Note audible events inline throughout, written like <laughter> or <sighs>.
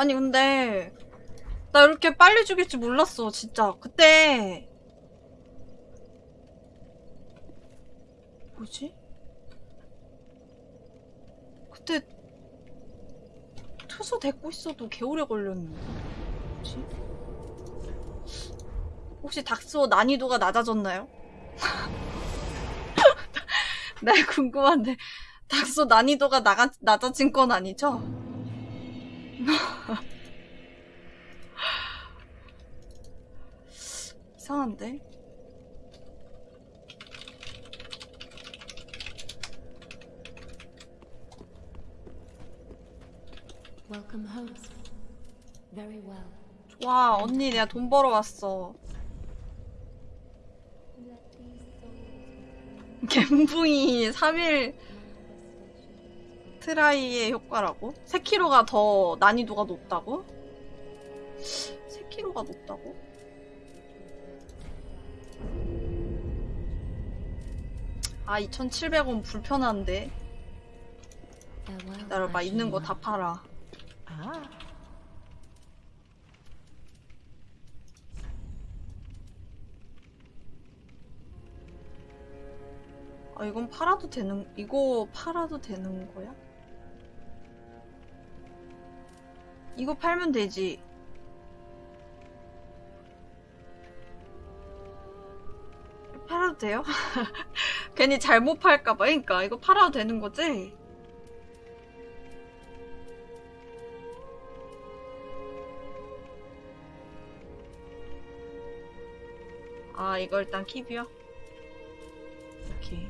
아니 근데 나 이렇게 빨리 죽일 줄 몰랐어 진짜 그때 뭐지? 그때 투수 데리고 있어도 개오래 걸렸는데 뭐지? 혹시 닥스워 난이도가 낮아졌나요? <laughs> 나 궁금한데 닥스워 난이도가 나가, 낮아진 건 아니죠? 이상한데? 와 언니 내가 돈 벌어 왔어 갬붕이 3일 트라이의 효과라고? 3kg가 더 난이도가 높다고? 3kg가 높다고? 아 2,700원 불편한데. 기다려봐 있는 거 다 팔아. 아 이건 팔아도 되는 이거 팔아도 되는 거야? 이거 팔면 되지 팔아도 돼요? <laughs> 괜히 잘못 팔까봐 그러니까 이거 팔아도 되는 거지? 아 이거 일단 킵이요? 오케이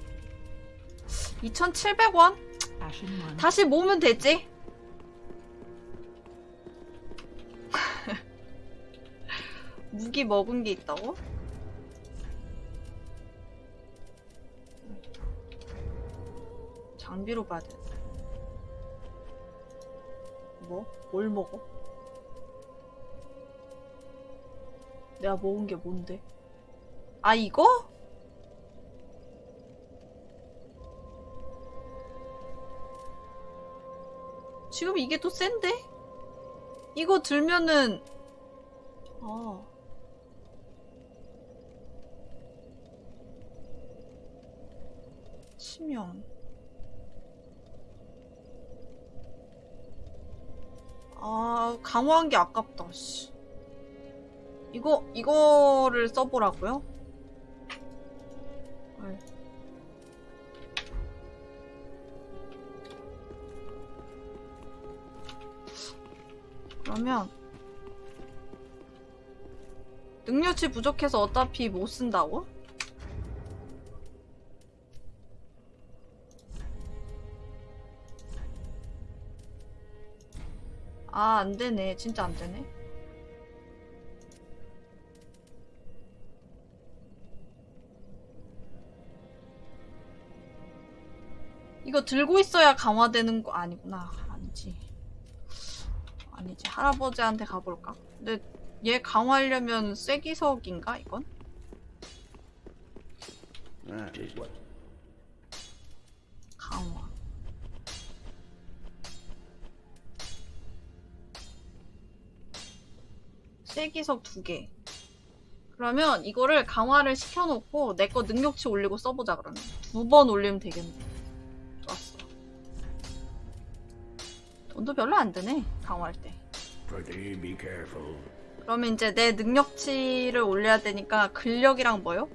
2,700원? Ashen one. 다시 모으면 되지? 무기 먹은 게 있다고? 장비로 봐야 돼. 뭐? 뭘 먹어? 내가 먹은 게 뭔데? 아, 이거? 지금 이게 또 센데? 이거 들면은 아 치명 아 강화한 게 아깝다 씨 이거 이거를 써보라고요? 네. 그러면 능력치 부족해서 어차피 못 쓴다고? 아, 안 되네. 진짜 안 되네. 이거 들고 있어야 강화되는 거 아니구나. 아니지. 아니지. 할아버지한테 가볼까? 근데 얘 강화하려면 쐐기석인가 이건? 쐐기석 두 개. 그러면 이거를 강화를 시켜놓고 내 거 능력치 올리고 써보자 그러면 두 번 올리면 되겠네. 좋았어. 돈도 별로 안 드네 강화할 때. 그러면 이제 내 능력치를 올려야 되니까 근력이랑 뭐요?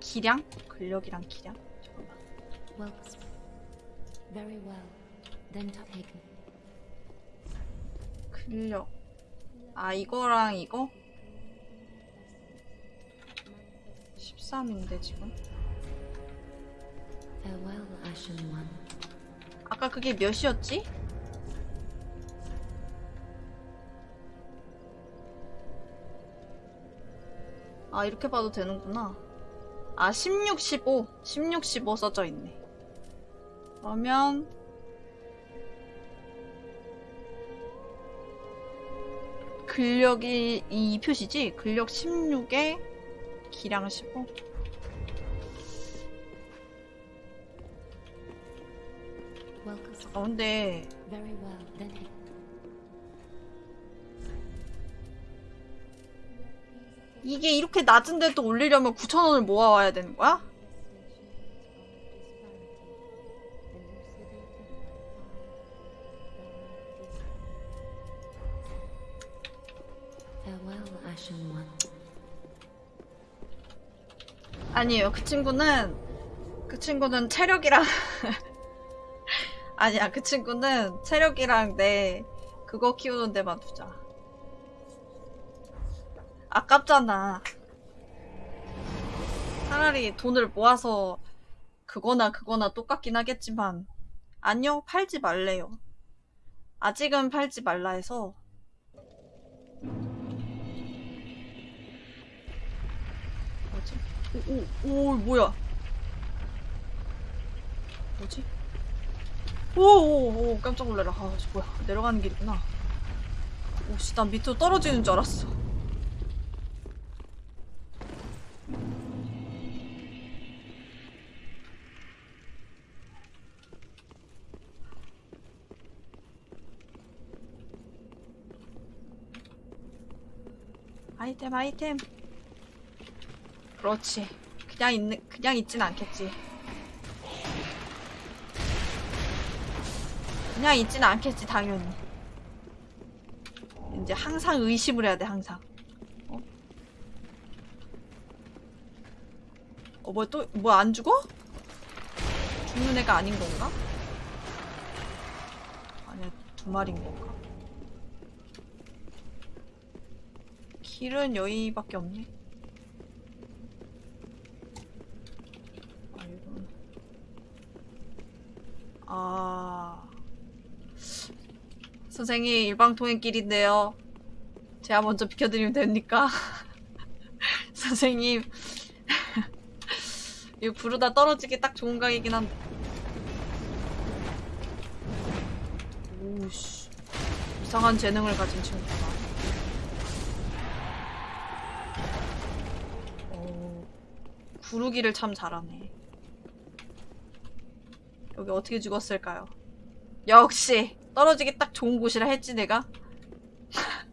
기량? 근력이랑 기량? 잠깐만. 근력. 아, 이거랑 이거? 13인데, 지금. 아까 그게 몇이었지? 아, 이렇게 봐도 되는구나. 아, 16, 15. 16, 15 써져 있네. 그러면, 근력이 이 표시지? 근력 16에 기량 15? Welcome. 아 근데. 이게 이렇게 낮은데도 올리려면 9,000원을 모아와야 되는 거야? 아니에요. 그 친구는 그 친구는 체력이랑 <laughs> 아니야. 그 친구는 체력이랑 내 그거 키우는 데만 두자. 아깝잖아. 차라리 돈을 모아서 그거나 그거나 똑같긴 하겠지만 아니요. 팔지 말래요. 아직은 팔지 말라 해서 오, 오, 오, 뭐야? 뭐지? 오, 오, 오, 깜짝 놀래라. 아, 저 뭐야? 내려가는 길이구나. 오씨, 난 밑으로 떨어지는 줄 알았어. 아이템, 아이템. 그렇지. 그냥 있는, 그냥 있진 않겠지. 그냥 있진 않겠지, 당연히. 이제 항상 의심을 해야 돼, 항상. 어? 어, 뭐 또, 뭐 안 죽어? 죽는 애가 아닌 건가? 아니야, 두 마리인 건가? 길은 여기밖에 없네. 아, 이건. 아. 선생님, 일방통행길인데요. 제가 먼저 비켜드리면 됩니까? <laughs> 선생님. <laughs> 이거 부르다 떨어지기 딱 좋은 각이긴 한데. 오우씨. 이상한 재능을 가진 친구구나. 어, 구르기를 참 잘하네. 여기 어떻게 죽었을까요? 역시 떨어지기 딱 좋은 곳이라 했지 내가. <laughs>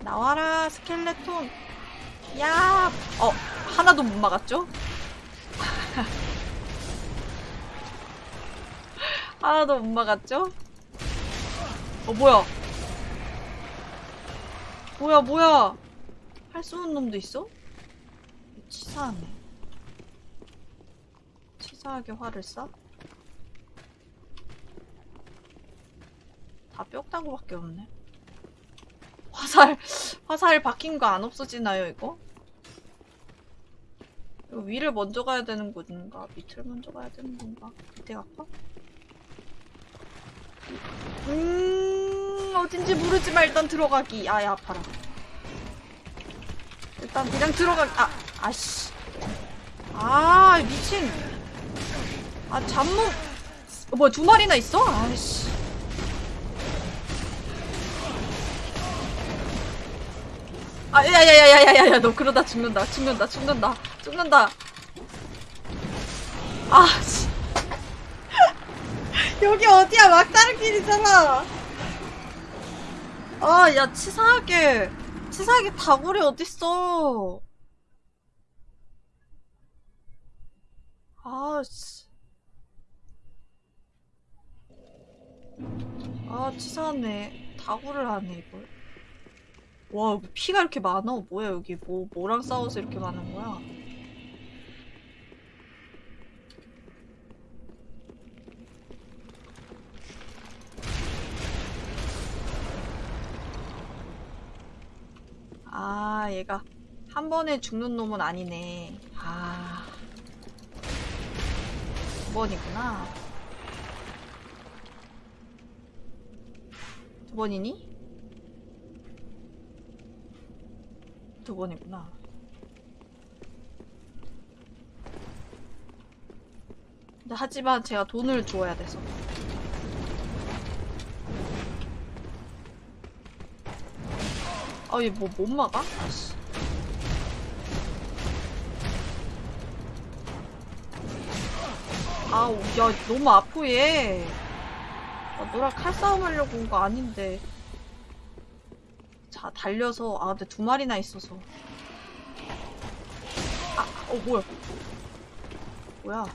나와라 스켈레톤. 야, 어 하나도 못 막았죠? <laughs> 하나도 못 막았죠? 어 뭐야? 뭐야 뭐야? 할수 있는 놈도 있어? 치사하네. 치사하게 화를 쏴? 다 뼈다구밖에 없네. 화살, 화살 박힌 거 안 없어지나요, 이거? 이거 위를 먼저 가야 되는 건가? 밑을 먼저 가야 되는 건가? 밑에 갈까? 음, 어딘지 모르지만 일단 들어가기. 아야, 아파라. 일단 그냥 들어가기. 아, 아씨. 아, 미친. 아, 잠몽. 어, 뭐야, 두 마리나 있어? 아이씨. 아, 야야야야야야야, 너 그러다 죽는다, 죽는다, 죽는다, 죽는다. 아, 씨. <laughs> 여기 어디야? 막다른 길이잖아. 아, 야, 치사하게, 치사하게 다구리 어딨어. 아, 씨. 아, 치사하네. 다구를 하네, 이걸. 와, 피가 이렇게 많아? 뭐야, 여기 뭐, 뭐랑 싸워서 이렇게 많은 거야? 아, 얘가 한 번에 죽는 놈은 아니네. 아. 두 번이구나. 두 번이니? 두 번이구나. 근데 하지만 제가 돈을 주어야 돼서. 아, 얘 뭐, 못 막아? 아씨. 아우, 야, 너무 아프, 얘. 나 너랑 칼싸움 하려고 온 거 아닌데. 자, 달려서. 아, 근데 두 마리나 있어서. 아, 어, 뭐야. 뭐야.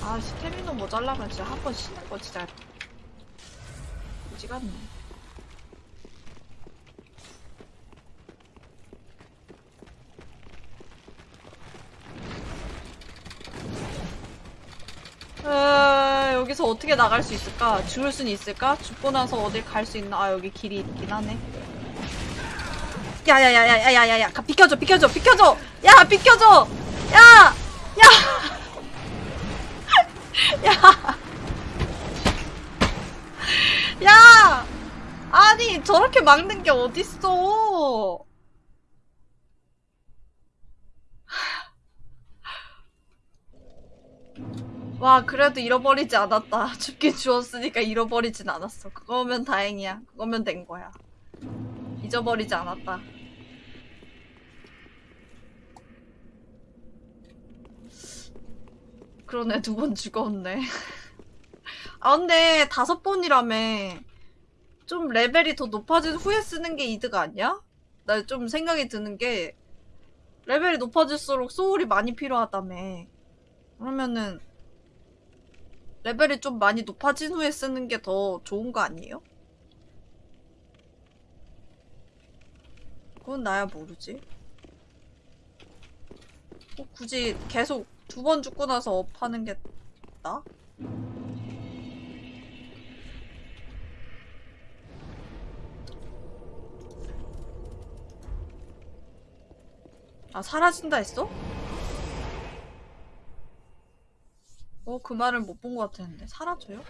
아, 스태미너 모자라면 진짜 한 번 쉬는 거 진짜. 오지 같네. 에, 여기서 어떻게 나갈 수 있을까? 죽을 순 있을까? 죽고 나서 어딜 갈 수 있나? 아, 여기 길이 있긴 하네. 야야야야야야야야 비켜줘 비켜줘 비켜줘 야 비켜줘 야! 야! <laughs> 야! 야! 아니 저렇게 막는 게 어딨어 와 그래도 잃어버리지 않았다. <laughs> 죽긴 죽었으니까 잃어버리진 않았어. 그거면 다행이야. 그거면 된 거야. 잊어버리지 않았다. 그러네 두 번 죽었네. <laughs> 아 근데 다섯 번이라며. 좀 레벨이 더 높아진 후에 쓰는 게 이득 아니야? 나 좀 생각이 드는 게 레벨이 높아질수록 소울이 많이 필요하다며. 그러면은 레벨이 좀 많이 높아진 후에 쓰는 게 더 좋은 거 아니에요? 그건 나야 모르지. 꼭 굳이 계속 두 번 죽고 나서 업하는 게 나? 아, 사라진다 했어? 어, 그 말을 못 본 것 같았는데. 사라져요?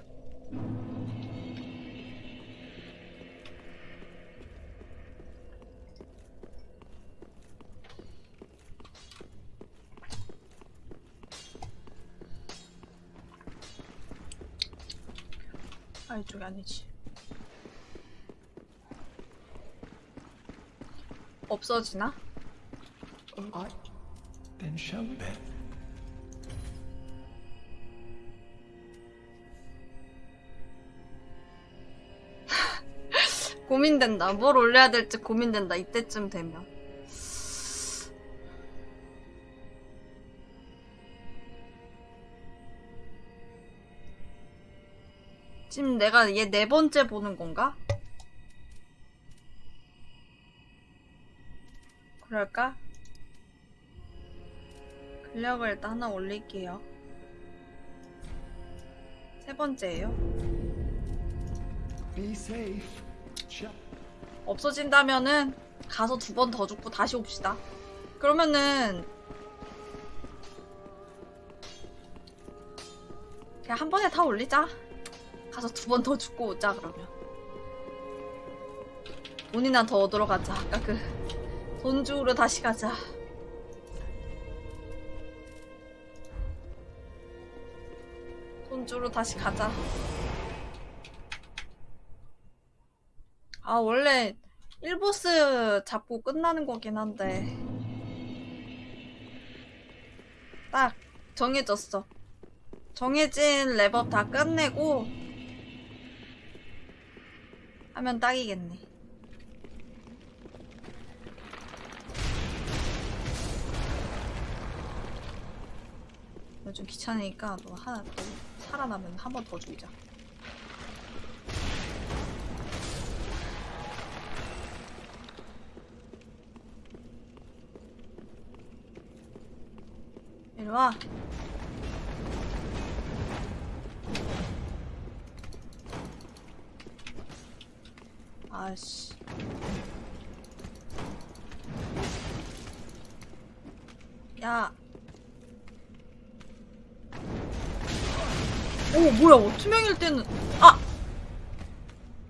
아, 이쪽이 아니지. 없어지나? Show me. 고민된다. 뭘 올려야 될지 고민된다. 이때쯤 되면. 지금 내가 얘 네 번째 보는 건가? 그럴까? 근력을 일단 하나 올릴게요. 세 번째예요. Be safe. 없어진다면은 가서 두 번 더 죽고 다시 옵시다. 그러면은 그냥 한 번에 다 올리자. 가서 두 번 더 죽고 오자 그러면. 돈이나 더 얻으러 가자. 아까 그 돈 주우러 다시 가자. 돈 주우러 다시 가자. 아, 원래 1보스 잡고 끝나는 거긴 한데. 딱 정해졌어. 정해진 랩업 다 끝내고 하면 딱이겠네. 좀 귀찮으니까 너 하나 또 살아나면 한 번 더 죽이자. 이리 와. 아씨. 야. 오, 뭐야. 투명일 때는, 아!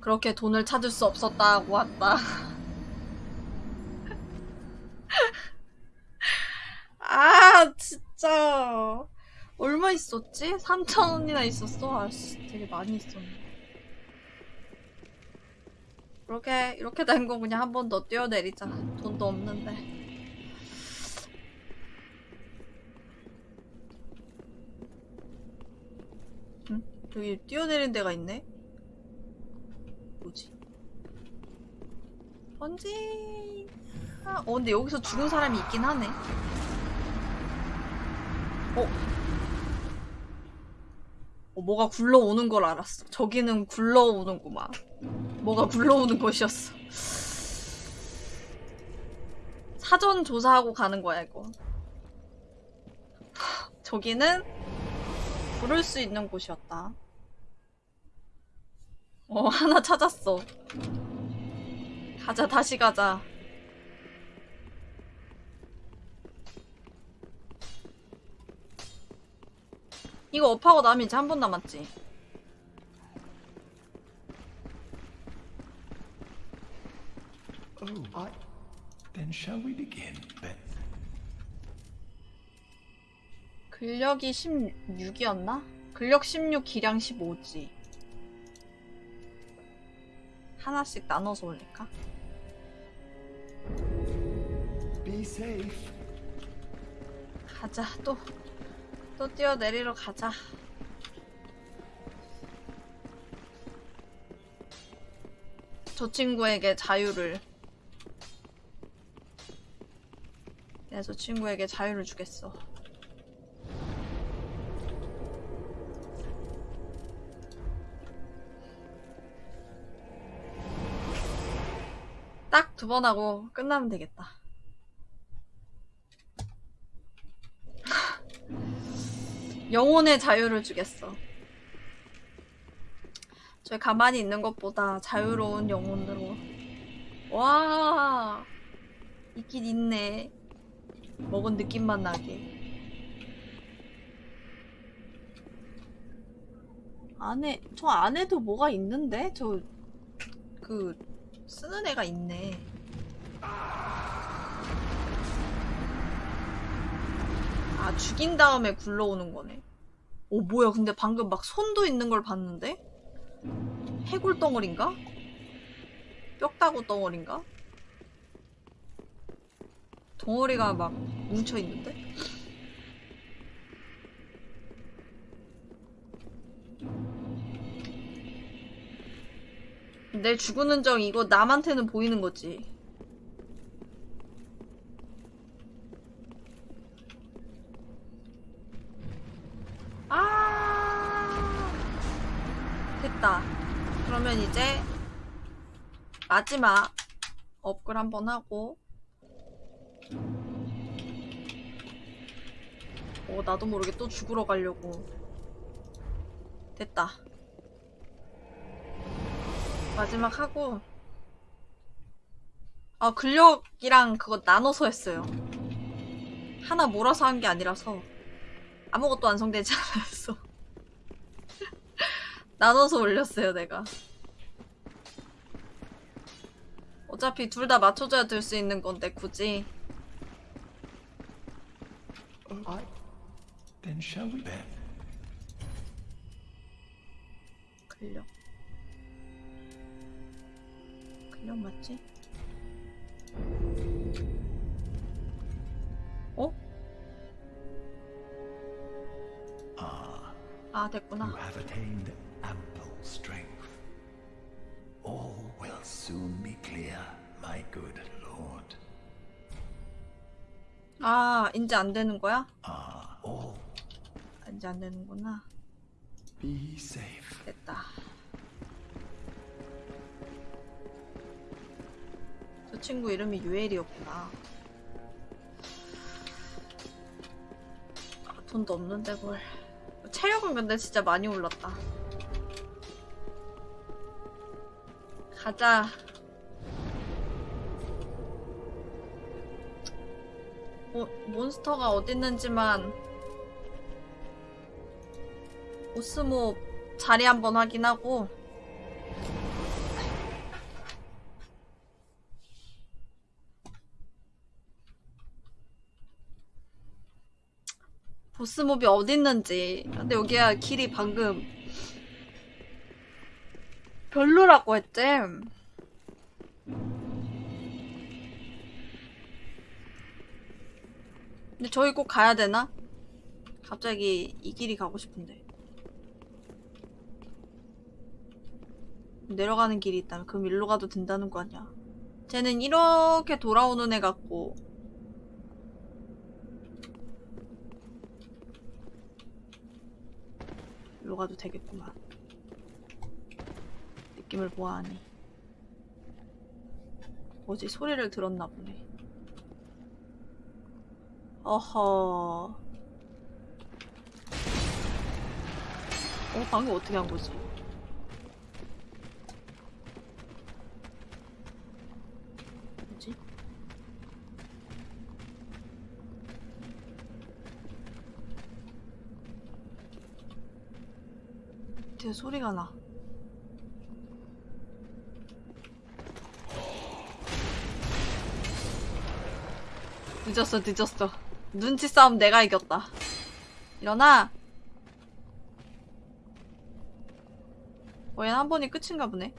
그렇게 돈을 찾을 수 없었다고 왔다. <laughs> 있었지? 3,000원이나 있었어? 아씨, 되게 많이 있었네. 이렇게, 이렇게 된 거 그냥 한 번 더 뛰어내리자. 돈도 없는데. 응? 저기 뛰어내린 데가 있네? 뭐지? 번지! 아, 어, 근데 여기서 죽은 사람이 있긴 하네. 어? 어, 뭐가 굴러오는 걸 알았어. 저기는 굴러오는구만. 뭐가 굴러오는 것이었어. 사전 조사하고 가는 거야, 이거. 저기는 부를 수 있는 곳이었다. 어, 하나 찾았어. 가자, 다시 가자. 이거 업하고 나면 이제 한 번 남았지. Oh, I. Then shall we begin, Beth? 근력이 16이었나? 근력 16, 기량 15지. 하나씩 나눠서 올릴까? Be safe. 가자, 또. 또 뛰어내리러 가자. 저 친구에게 자유를. 내가 저 친구에게 자유를 주겠어. 딱 두 번 하고 끝나면 되겠다. 영혼의 자유를 주겠어. 저 가만히 있는 것보다 자유로운 영혼으로. 와, 있긴 있네. 먹은 느낌만 나게. 안에, 저 안에도 뭐가 있는데? 저, 그, 쓰는 애가 있네. 아, 죽인 다음에 굴러오는 거네. 오, 뭐야. 근데 방금 막 손도 있는 걸 봤는데? 해골 덩어린가? 뼈다구 덩어린가? 덩어리가 막 뭉쳐 있는데? 내 죽은 흔적 이거 남한테는 보이는 거지. 아 됐다. 그러면 이제 마지막 업글 한번 하고 어 나도 모르게 또 죽으러 가려고 됐다. 마지막 하고 아 근력이랑 그거 나눠서 했어요. 하나 몰아서 한 게 아니라서 아무것도 완성되지 <laughs> 않았어. 나눠서 올렸어요, 내가. 어차피 둘 다 맞춰줘야 될 수 있는 건데, 굳이. I. Then shall we, Beth? 근력. 근력 맞지? 어? Ah, 아, 됐구나. Soon be clear, my good lord. 아, 이제 안 되는 거야? Ah, all 이제 안 되는구나. be safe. 됐다. 저 친구 이름이 유엘이었구나. 아, 돈도 없는데 뭘. 체력은 근데 진짜 많이 올랐다. 가자. 몬스터가 어딨는지만 오스모 자리 한번 확인하고 보스몹이 어딨는지. 근데 여기가 길이 방금 별로라고 했지 근데 저희 꼭 가야 되나? 갑자기 이 길이 가고 싶은데. 내려가는 길이 있다면 그럼 일로 가도 된다는 거 아니야? 쟤는 이렇게 돌아오는 애 같고. 일로 가도 되겠구만. 느낌을 보아하니. 뭐지 소리를 들었나 보네 어허 어 방금 어떻게 한 거지? 뭐지? 뒤에 소리가 나. 늦었어, 늦었어. 눈치 싸움 내가 이겼다. 일어나! 어, 얘는 한 번이 끝인가 보네.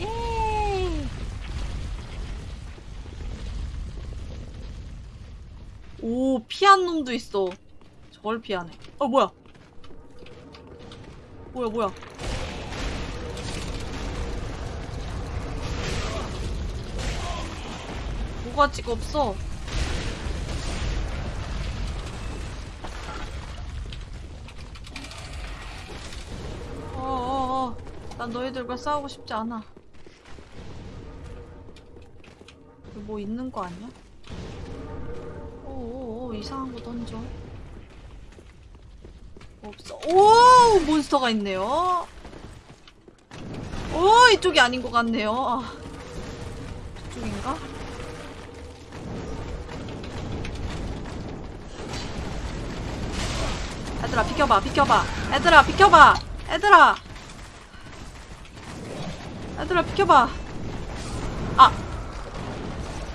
예! 오, 피한 놈도 있어. 저걸 피하네. 어, 뭐야? 뭐야, 뭐야? 뭐가지가 없어. 어어어. 난 너희들과 싸우고 싶지 않아. 뭐 있는 거 아니야? 이상한 거 던져. 없어. 오 몬스터가 있네요. 오 이쪽이 아닌 것 같네요. 아, 저쪽인가? 얘들아 비켜봐 비켜봐 얘들아 비켜봐 얘들아 얘들아 비켜봐 아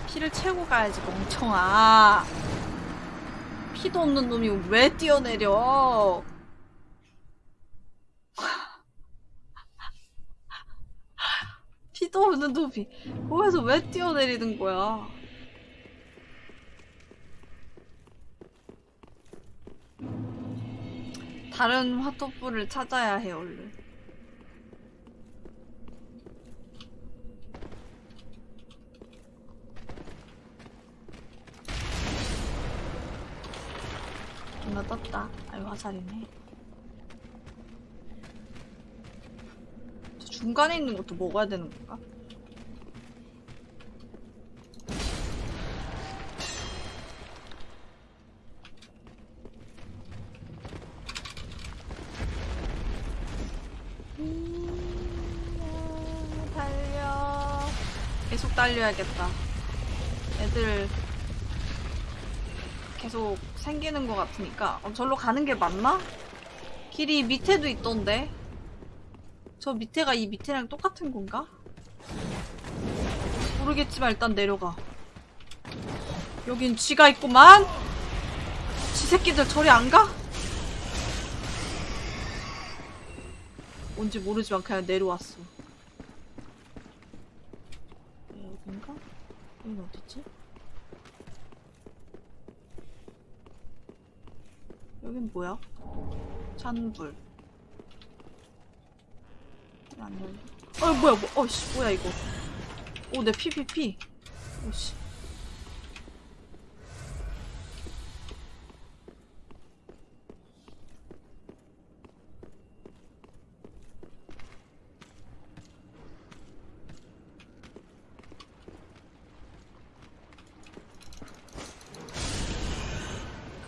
피를 채우고 가야지 멍청아 피도 없는 놈이 왜 뛰어내려? <laughs> 피도 없는 놈이 거기서 왜 뛰어내리는 거야? 다른 화토불을 찾아야 해 얼른 뭔가 떴다 아유 화살이네 저 중간에 있는 것도 먹어야 되는 건가? 음, 달려. 계속 달려야겠다. 애들 계속 생기는 것 같으니까. 어, 절로 가는 게 맞나? 길이 밑에도 있던데. 저 밑에가 이 밑에랑 똑같은 건가? 모르겠지만 일단 내려가. 여긴 쥐가 있구만? 쥐 새끼들 저리 안 가? 뭔지 모르지만 그냥 내려왔어. 여긴가? 여긴 어디지? 여긴 뭐야? 찬불. 안 열려. 어 뭐야 뭐? 어 씨 뭐야 이거? 오내 피피피. 오씨.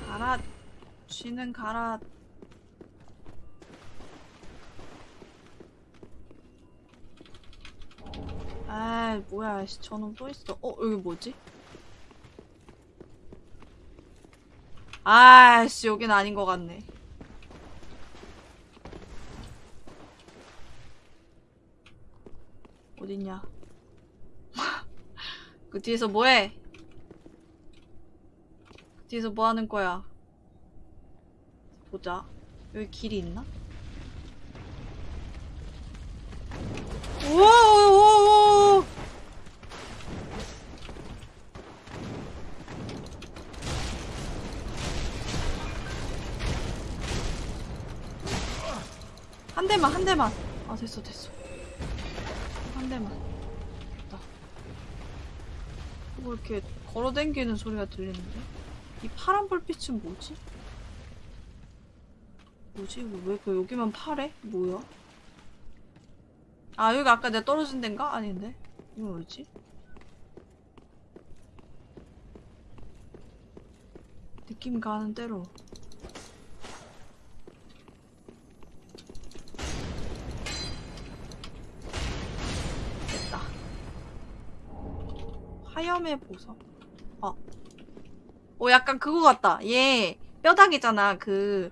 가라. 쥐는 가라. 아, 뭐야, 씨, 저놈 또 있어. 어, 여기 뭐지? 아씨, 여긴 아닌 것 같네. 어딨냐? <laughs> 그 뒤에서 뭐해? 그 뒤에서 뭐 하는 거야? 보자. 여기 길이 있나? 대만 한 대만 아 됐어 됐어 한 대만 됐다 뭐 이렇게 걸어댕기는 소리가 들리는데 이 파란 불빛은 뭐지? 뭐지? 이거 왜그 여기만 파래? 뭐야? 아 여기 아까 내가 떨어진 데인가? 아닌데 이거 뭐지? 느낌 가는 대로 화염의 보석 어. 어 약간 그거 같다 얘 뼈다귀잖아 그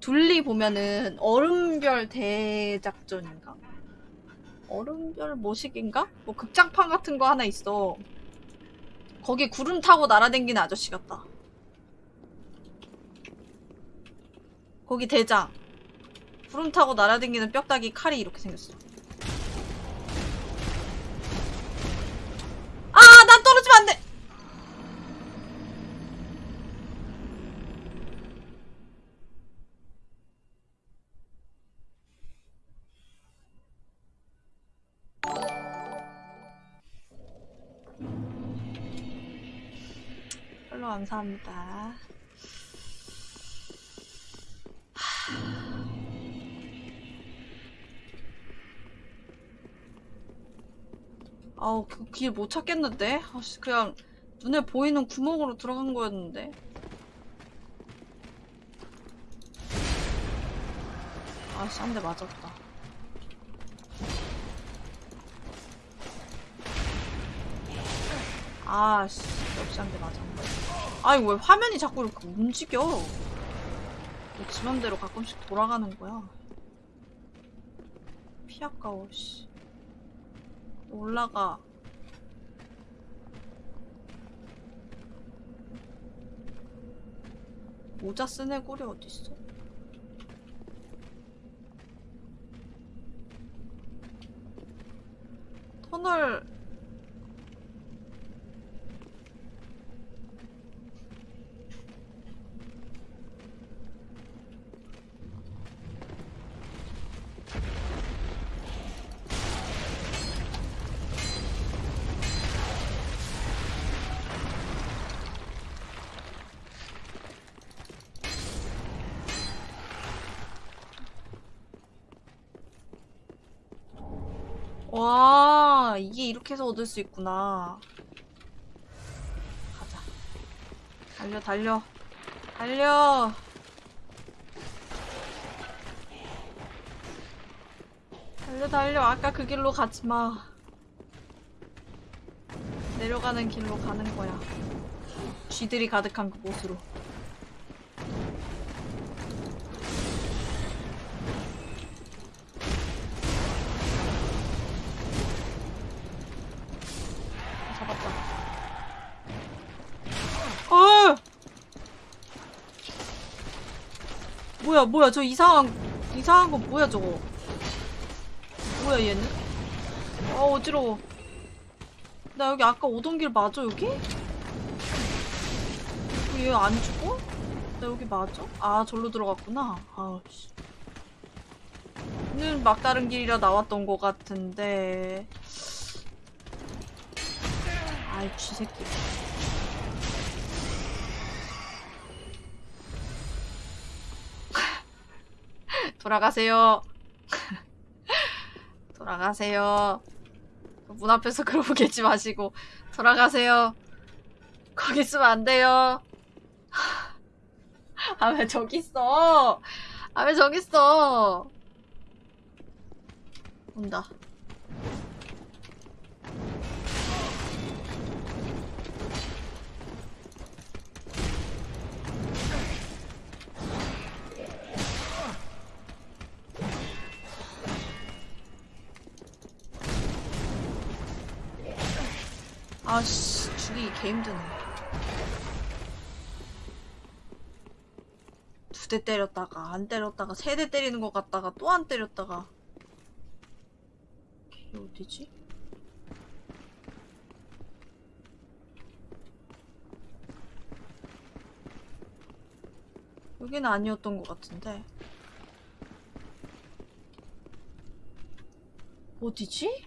둘리 보면은 얼음별 대작전인가? 얼음별 모식인가? 뭐 극장판 같은 거 하나 있어 거기 구름 타고 날아댕기는 아저씨 같다 거기 대장 구름 타고 날아다니는 뼈다귀 칼이 이렇게 생겼어. 감사합니다. 아우 그 길 못 찾겠는데? 아씨 그냥 눈에 보이는 구멍으로 들어간 거였는데 아씨 한 대 맞았다 아씨 역시 한 대 맞았네 아니 왜 화면이 자꾸 이렇게 움직여 왜 지맘대로 가끔씩 돌아가는 거야 피 아까워 씨 올라가. 모자 쓴 애골이 어딨어? 터널 와 이렇게 해서 얻을 수 있구나. 가자. 달려 달려. 달려. 달려 달려. 아까 그 길로 가지마. 내려가는 길로 가는 거야. 쥐들이 가득한 그곳으로 잡았다. 어! 뭐야, 뭐야, 저 이상한, 이상한 거 뭐야, 저거. 뭐야, 얘는? 어, 어지러워. 나 여기 아까 오던 길 맞아, 여기? 얘 안 죽어? 나 여기 맞아? 아, 절로 들어갔구나. 아우, 씨. 는 막다른 길이라 나왔던 것 같은데. 아이 쥐새끼 돌아가세요. <laughs> 돌아가세요. 문 앞에서 그러고 계지 마시고 돌아가세요. 거기 있으면 안 돼요. <laughs> 아 왜 저기 있어? 아 왜 저기 있어? 온다 아씨 죽이기 개 힘드네 두 대 때렸다가 안 때렸다가 세 대 때리는 것 같다가 또 안 때렸다가 이게 어디지? 여기는 아니었던 것 같은데 어디지?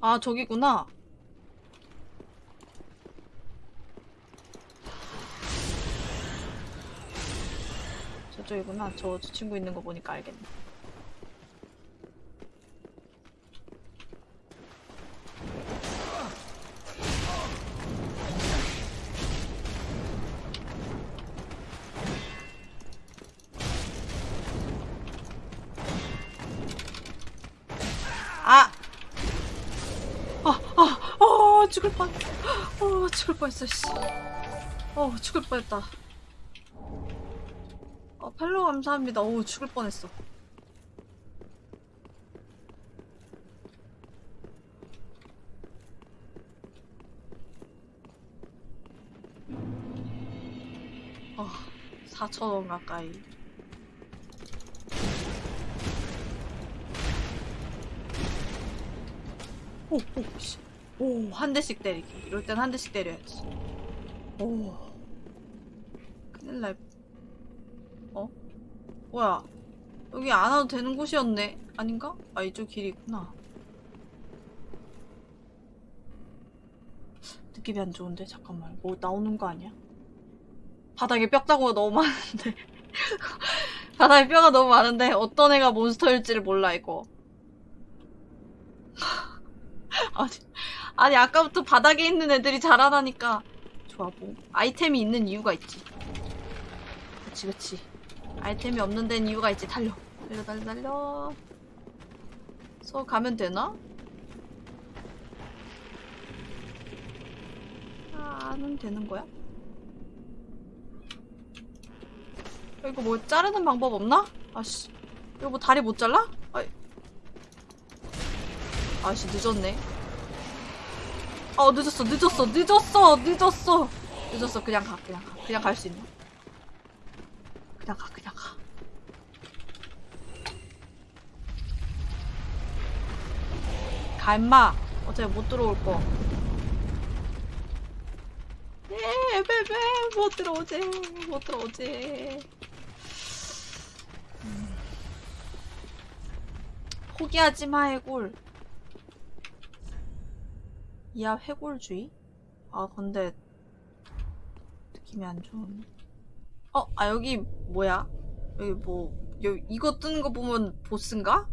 아, 저기구나. 저쪽이구나. 저, 저 친구 있는 거 보니까 알겠네. 아! 아, 아, 어, 죽을 뻔. 어, 죽을 뻔했어, 씨. 어, 죽을 뻔했다. 감사합니다. 오, 죽을 뻔했어. 어, 4천원 가까이. 오, 오, 씨. 오, 한 대씩 때리기. 이럴 땐 한 대씩 때려야지. 오. 큰일 날. 어? 뭐야. 여기 안 와도 되는 곳이었네. 아닌가? 아, 이쪽 길이 있구나. 느낌이 안 좋은데? 잠깐만. 뭐 나오는 거 아니야? 바닥에 뼈다구가 너무 많은데. <laughs> 바닥에 뼈가 너무 많은데 어떤 애가 몬스터일지를 몰라, 이거. <laughs> 아니, 아니 아까부터 바닥에 있는 애들이 자라나니까 좋아 뭐 아이템이 있는 이유가 있지 그치 그치 아이템이 없는 데는 이유가 있지 달려 달려 달려 달려 서 가면 되나? 아, 안 되는 거야? 이거 뭐 자르는 방법 없나? 아씨 이거 뭐 다리 못 잘라? 아이. 아씨 늦었네 어 늦었어 늦었어 늦었어 늦었어 늦었어 그냥 가 그냥 가 그냥 갈 수 있나 그냥 가 그냥 가 가, 임마. 어차피 못 들어올 거. 예, 베베, 못 들어오지. 못 들어오지. 음. 포기하지 마, 해골. 이하 회골주의? 아 근데 느낌이 안 좋은. 어, 아 여기 뭐야? 여기 뭐 여기 이거 뜨는 거 보면 보스인가?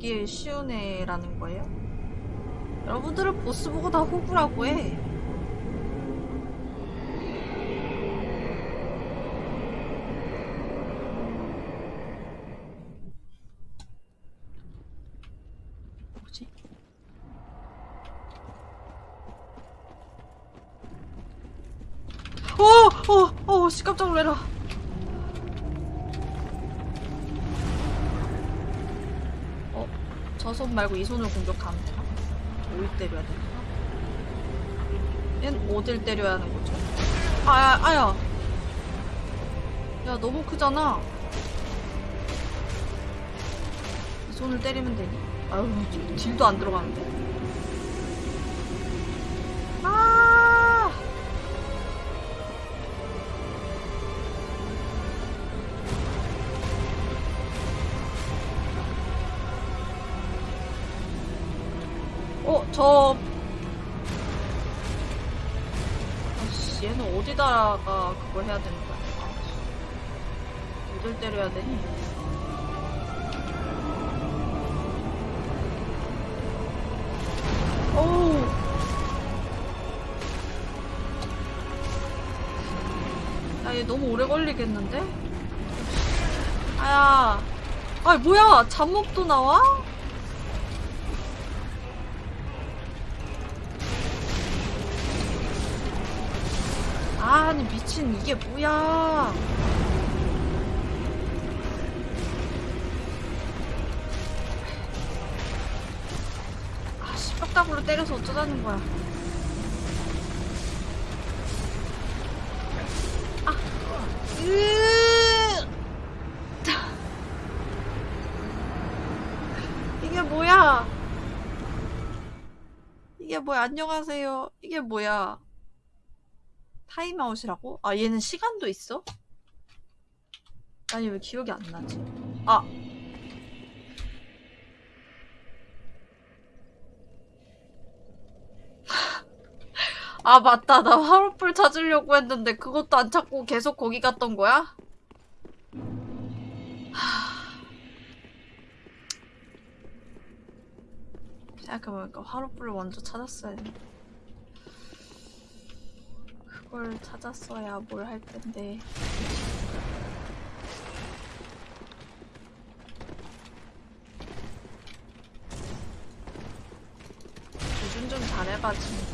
잡기 쉬운 애라는 거예요? 여러분들은 보스 보고 다 호구라고 해. 뭐지? 어! 어! 어! 씨 깜짝 놀래라. 어? 저손 말고 이 손으로 공격하면 되나? 어디 때려야 되나? 얜 어딜 때려야 하는 거죠? 아야, 아야! 야, 너무 크잖아. 이 손을 때리면 되니? 아유, 딜- 딜도 안 들어가는데? 얘는 어디다가 그걸 해야 되는 거야? 아, 어딜 때려야 되니? 어우. 야, 얘 너무 오래 걸리겠는데? 아야. 아, 뭐야? 잡목도 나와? 아니 미친 이게 뭐야? 아씨 뼈다구로 때려서 어쩌자는 거야. 아 으! 이게 뭐야? 이게 뭐야? 안녕하세요. 이게 뭐야? 타임아웃이라고? 아 얘는 시간도 있어? 아니 왜 기억이 안 나지? 아 <laughs> 아 맞다 나 화로불 찾으려고 했는데 그것도 안 찾고 계속 거기 갔던 거야? <sighs> 생각해보니까 화로불을 먼저 찾았어야 했는데 그 걸 찾았어야 뭘 할 텐데 조준 좀 잘해봐 친구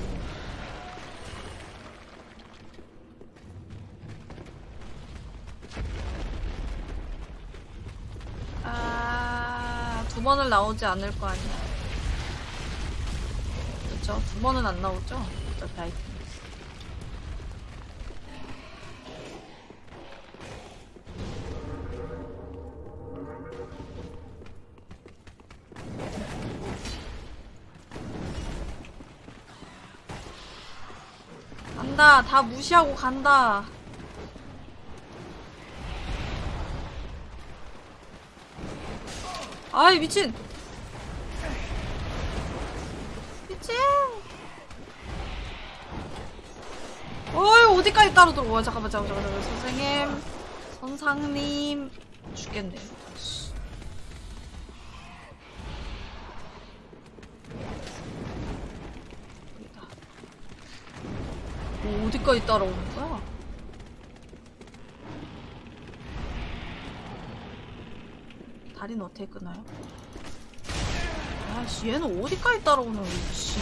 아, 두 번을 나오지 않을 거 아니야. 그쵸? 두 번은 안 나오죠? 어차피 아이템. 간다. 다 무시하고 간다. 아이 미친. 미친. 어이 어디까지 따로 들어와 잠깐만 잠깐만 잠깐만. 선생님. 선상님. 죽겠네 뭐 어디까지 따라오는 거야? 다리는 어떻게 끊어요? 아씨 얘는 어디까지 따라오는 씨.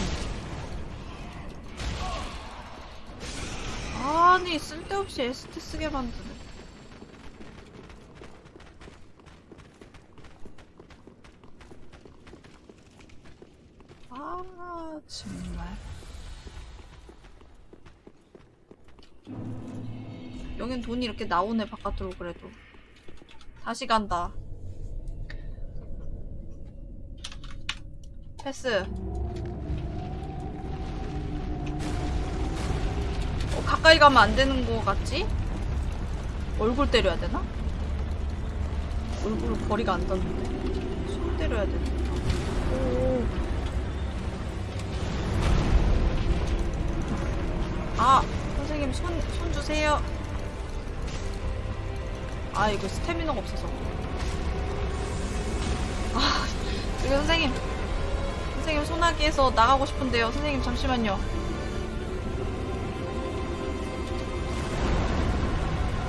아니 쓸데없이 ST 쓰게 만드네 아 정말 여긴 돈이 이렇게 나오네 바깥으로 그래도 다시 간다 패스. 어, 가까이 가면 안 되는 거 같지? 얼굴 때려야 되나? 얼굴 거리가 안 닿는데. 손 때려야 되나? 오. 아, 선생님 손, 손 주세요. 아, 이거 스태미너가 없어서. 아, 이거 선생님. 선생님 소나기에서 나가고 싶은데요. 선생님 잠시만요.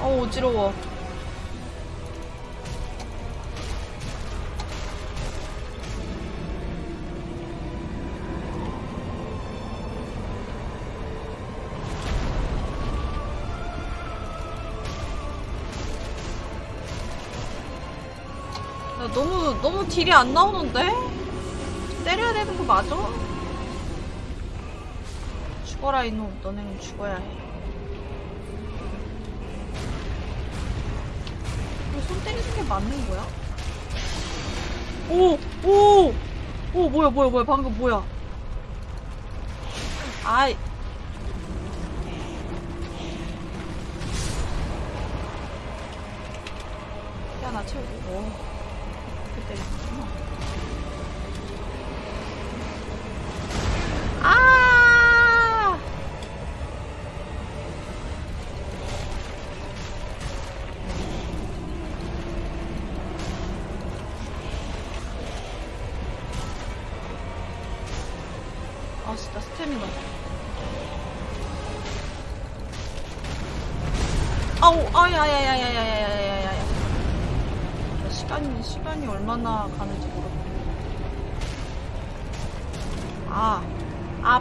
어우 어지러워. 야, 너무 너무 딜이 안 나오는데? 때려야 되는 거 맞아? 죽어라 이놈 너네는 죽어야 해 손 때리는 게 맞는 거야? 오! 오! 오 뭐야 뭐야 뭐야 방금 뭐야 아이 야 나 채우고 오 ってるんでするの。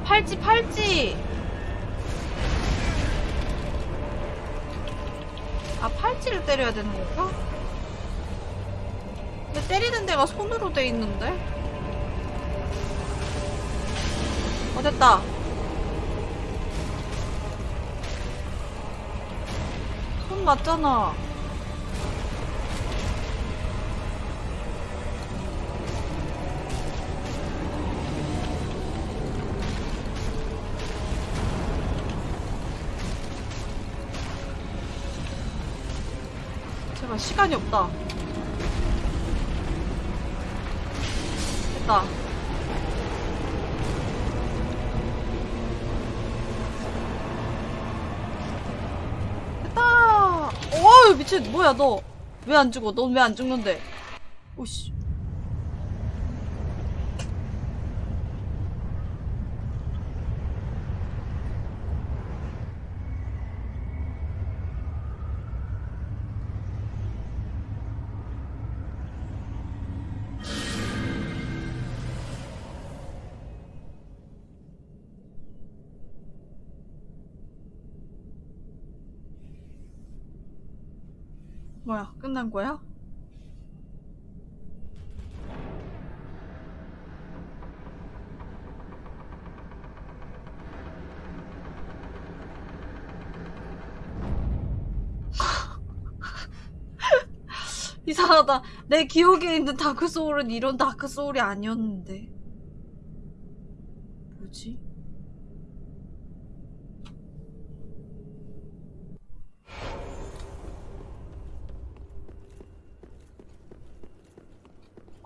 팔찌, 팔찌! 아, 팔찌를 때려야 되는 건가? 근데 때리는 데가 손으로 돼 있는데? 어, 됐다. 손 맞잖아. 제발 시간이 없다. 됐다. 됐다. 어이 미친 뭐야 너 왜 안 죽어? 넌 왜 안 죽는데? 오씨. 끝난 거야? <laughs> 이상하다. 내 기억에 있는 다크 소울은 이런 다크 소울이 아니었는데. 뭐지?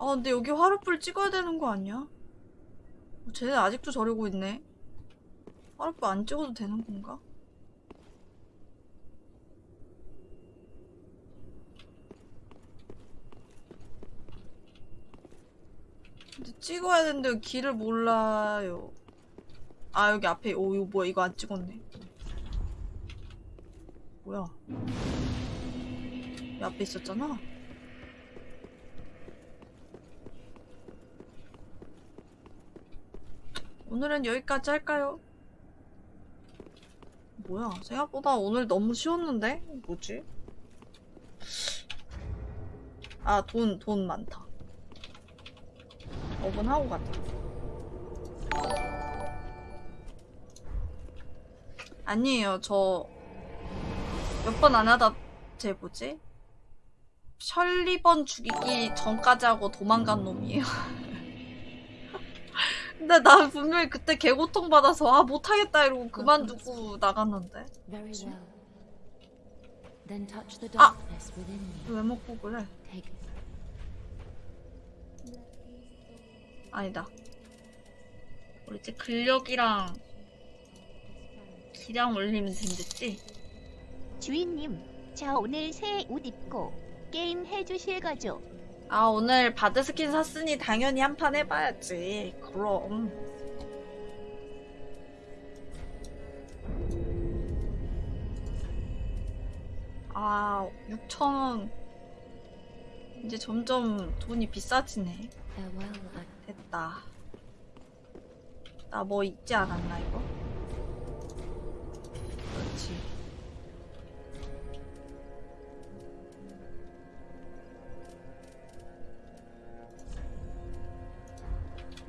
아, 근데 여기 화룻불 찍어야 되는 거 아니야? 어, 쟤네 아직도 저러고 있네. 화룻불 안 찍어도 되는 건가? 근데 찍어야 되는데 길을 몰라요. 아, 여기 앞에, 오, 이거 뭐야, 이거 안 찍었네. 뭐야. 이 앞에 있었잖아? 오늘은 여기까지 할까요? 뭐야, 생각보다 오늘 너무 쉬웠는데? 뭐지? 아, 돈, 돈 많다. 5분 하고 가자. 아니에요, 저 몇 번 안 하다 제 뭐지? 셜리번 죽이기 전까지 하고 도망간 놈이에요. <laughs> 근데 나 분명히 그때 개고통 받아서 아 못하겠다 이러고 그만두고 나갔는데 me. 왜 먹고 그래? 아니다. 우리 이제 근력이랑 기량 올리면 된댔지? 주인님, 저 오늘 새 옷 입고 게임 해주실 거죠? 아 오늘 bard skin 샀으니 당연히 한 판 해봐야지. 그럼. 아 6천원 이제 점점 돈이 비싸지네. I 됐다. 나 뭐 잊지 않았나 이거?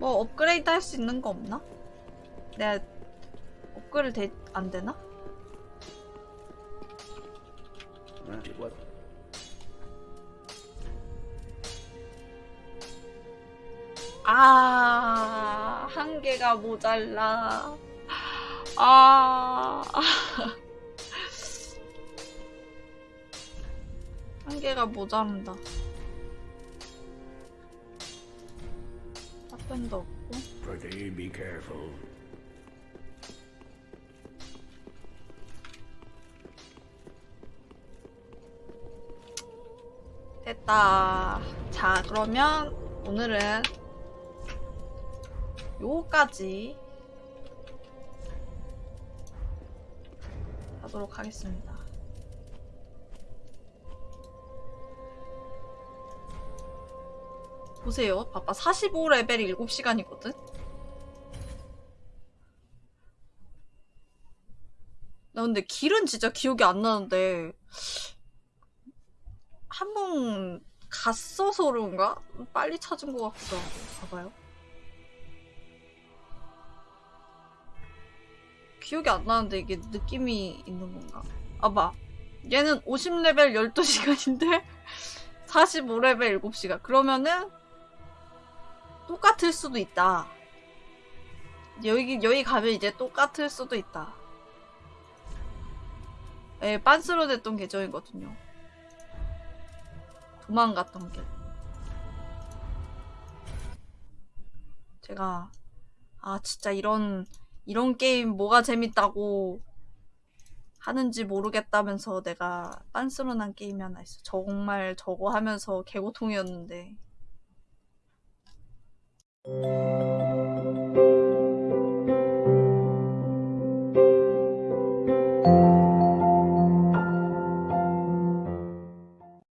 뭐 업그레이드 할 수 있는 거 없나? 내가 업그레이드 되, 안 되나? Is what. 아, 한 개가 모자라. 아, <laughs> 한 개가 모자란다. 답변도 없고. Pretty be careful. 됐다. 자, 그러면 오늘은 요거까지 하도록 하겠습니다. 보세요. 봐봐. 45레벨이 7시간이거든? 나 근데 길은 진짜 기억이 안 나는데 한 번 갔어서 그런가? 빨리 찾은 것 같기도 하고. 봐봐요. 기억이 안 나는데 이게 느낌이 있는 건가? 아, 봐. 얘는 50레벨 12시간인데 45레벨 <laughs> 7시간. 그러면은 똑같을 수도 있다. 여기, 여기 가면 이제 똑같을 수도 있다. 예, 빤스로 됐던 계정이거든요. 도망갔던 길. 제가 아 진짜 이런 이런 게임 뭐가 재밌다고 하는지 모르겠다면서 내가 빤스런한 게임이 하나 있어. 정말 저거 하면서 개고통이었는데. Música